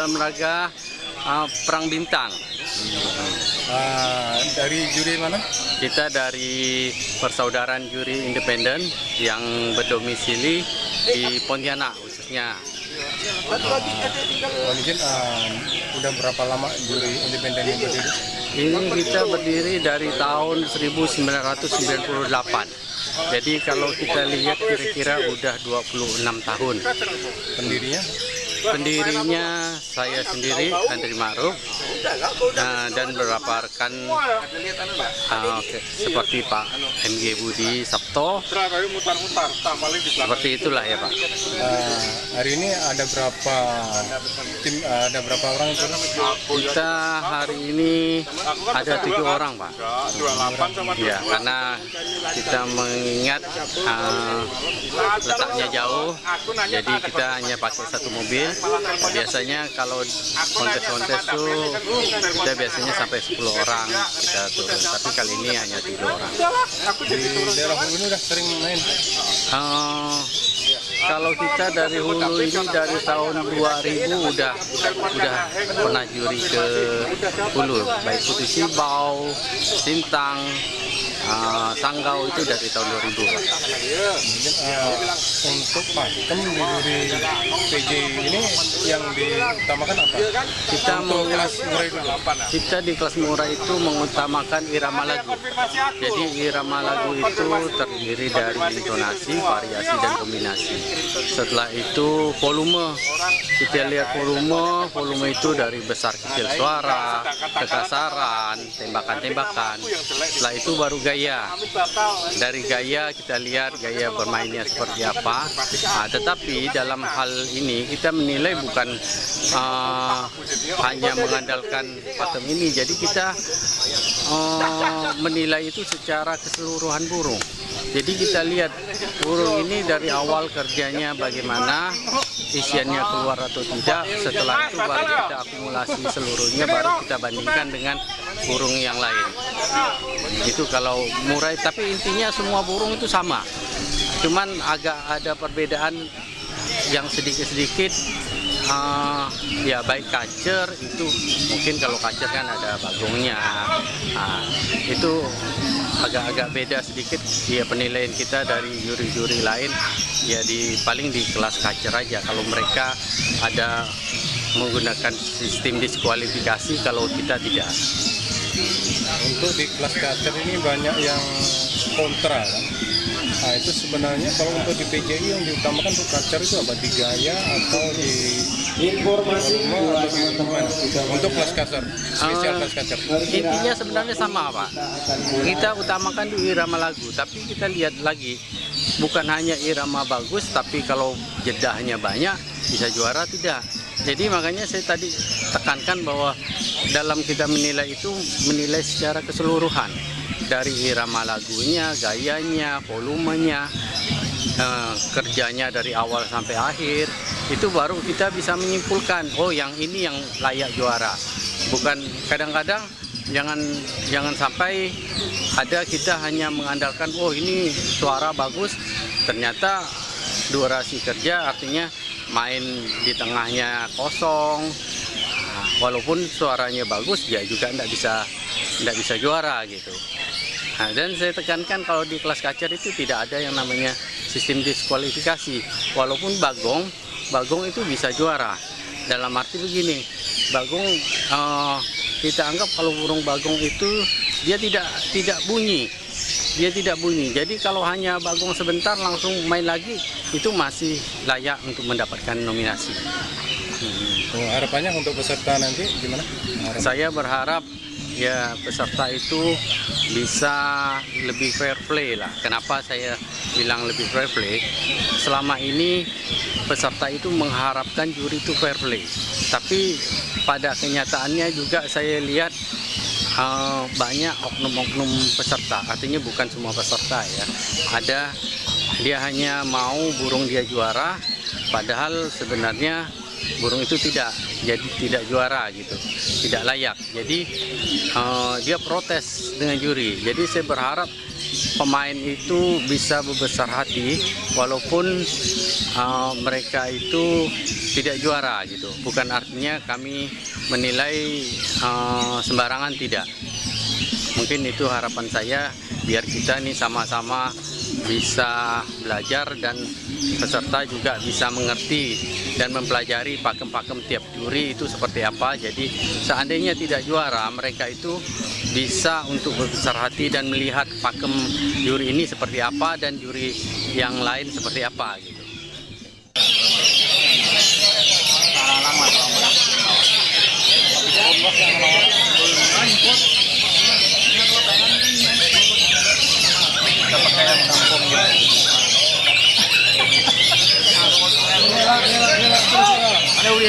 dalam raga uh, perang bintang. Ah, dari juri mana? Kita dari persaudaraan juri independen yang berdomisili di Pontianak khususnya. Izin, ah, udah berapa lama juri independen ini berdiri? Ini kita berdiri dari tahun 1998. Jadi kalau kita lihat kira-kira udah 26 tahun. Pendirinya? Pendirinya saya sendiri Andri Ma'ruf nah, dan beberapa rekan uh, oke, seperti Pak MG Budi Sabto seperti itulah ya Pak. Ah, hari ini ada berapa tim? ah, ada berapa orang? Kita hari ini ada tujuh orang Pak. Ya karena kita mengingat uh, letaknya jauh, jadi kita hanya pakai satu mobil. Biasanya kalau kontes-kontes itu kita biasanya sampai 10 orang kita turun, tapi kali ini hanya tujuh orang. Di daerah Hulu ini udah sering main. Eh, kalau kita dari hulu ini dari tahun 2000 udah udah pernah juri ke hulu, baik Putu Sibau, Sintang, eh, Sanggau itu dari tahun 2000. Pak. Mungkin ah, untuk pakem di PJ ini yang diutamakan apa? Kita Untuk kelas murid kita di kelas murah itu mengutamakan irama lagu. Jadi irama lagu itu terdiri dari intonasi, variasi dan kombinasi. Setelah itu volume. Kita lihat volume, volume itu dari besar kecil suara, kekasaran, tembakan-tembakan. Setelah itu baru gaya. Dari gaya kita lihat gaya bermainnya seperti apa. Nah, tetapi dalam hal ini kita menilai bukan uh, hanya mengandalkan pakem ini. Jadi kita uh, menilai itu secara keseluruhan burung. Jadi kita lihat burung ini dari awal kerjanya bagaimana, isiannya keluar atau tidak. Setelah itu baru kita akumulasi seluruhnya, baru kita bandingkan dengan burung yang lain. Itu kalau murai, tapi intinya semua burung itu sama. Cuman agak ada perbedaan yang sedikit-sedikit eh, ya baik kacer itu mungkin kalau kacer kan ada bagongnya Ah, itu agak-agak beda sedikit ya penilaian kita dari juri-juri lain ya di paling di kelas kacer aja kalau mereka ada menggunakan sistem diskualifikasi kalau kita tidak Untuk di kelas kacer ini banyak yang kontra kan? Nah itu sebenarnya kalau untuk di PJI yang diutamakan untuk kacer itu apa? Di gaya atau di Informasi atau di mana? Untuk kelas kacer, spesial Ah. kelas kacer. Intinya sebenarnya sama Pak. Kita utamakan di irama lagu, tapi kita lihat lagi bukan hanya irama bagus, tapi kalau jedahnya banyak bisa juara tidak. Jadi makanya saya tadi tekankan bahwa dalam kita menilai itu menilai secara keseluruhan. Dari irama lagunya, gayanya, volumenya, eh, kerjanya dari awal sampai akhir itu baru kita bisa menyimpulkan oh yang ini yang layak juara. Bukan kadang-kadang jangan jangan sampai ada kita hanya mengandalkan oh ini suara bagus ternyata durasi kerja artinya main di tengahnya kosong Nah, walaupun suaranya bagus dia juga tidak bisa tidak bisa juara gitu Nah, dan saya tekankan kalau di kelas kacer itu tidak ada yang namanya sistem diskualifikasi. Walaupun bagong, bagong itu bisa juara. Dalam arti begini, bagong eh, kita anggap kalau burung bagong itu dia tidak tidak bunyi, dia tidak bunyi. Jadi kalau hanya bagong sebentar langsung main lagi itu masih layak untuk mendapatkan nominasi. Oh, harapannya untuk peserta nanti gimana? Harapan- Saya berharap ya peserta itu bisa lebih fair play lah. Kenapa saya bilang lebih fair play? Selama ini peserta itu mengharapkan juri itu fair play. Tapi pada kenyataannya juga saya lihat eh, banyak oknum-oknum peserta. Artinya bukan semua peserta ya. Ada dia hanya mau burung dia juara, padahal sebenarnya burung itu tidak jadi tidak juara gitu tidak layak jadi eh, dia protes dengan juri jadi saya berharap pemain itu bisa berbesar hati walaupun uh, mereka itu tidak juara gitu. Bukan artinya kami menilai uh, sembarangan tidak. Mungkin itu harapan saya biar kita nih sama-sama bisa belajar dan peserta juga bisa mengerti dan mempelajari pakem-pakem tiap juri itu seperti apa. Jadi seandainya tidak juara, mereka itu bisa untuk berbesar hati dan melihat pakem juri ini seperti apa dan juri yang lain seperti apa gitu.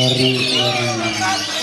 Dari dari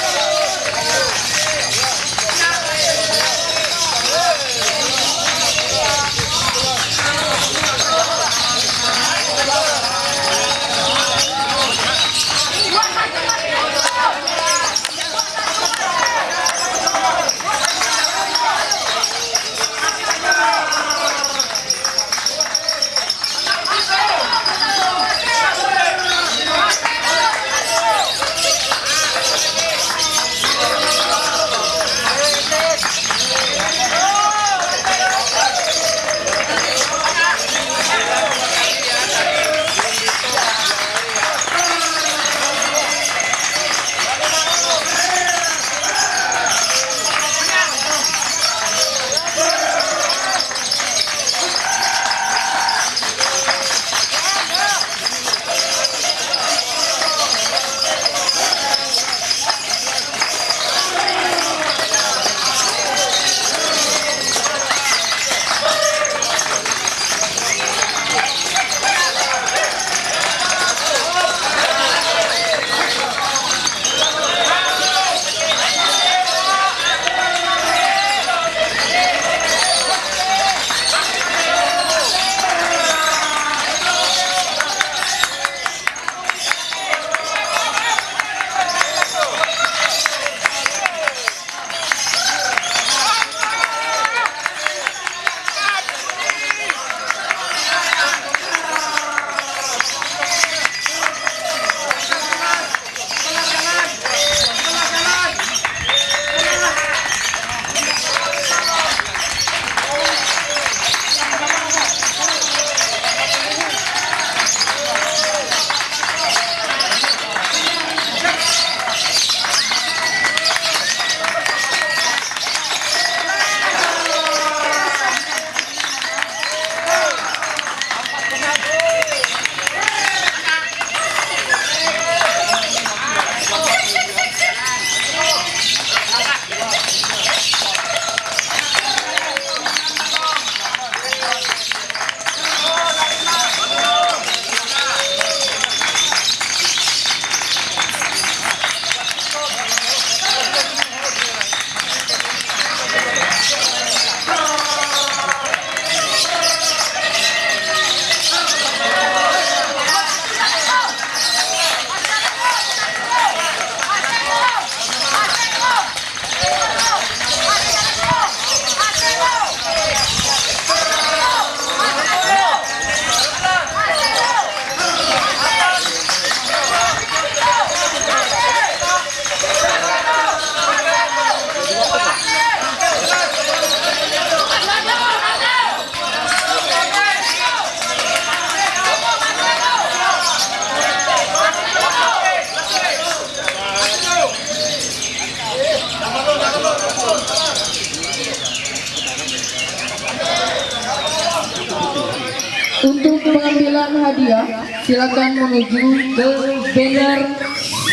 pengambilan hadiah, silakan menuju ke banner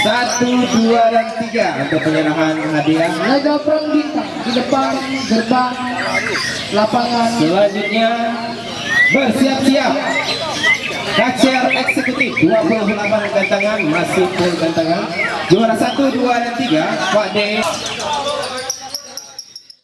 Satu, dua, dan tiga untuk penyerahan hadiah. Laga Perang Bintang di depan gerbang lapangan Selanjutnya bersiap-siap. Kacer eksekutif 28 gantangan masih full gantangan. Juara 1, 2 dan 3 Pak D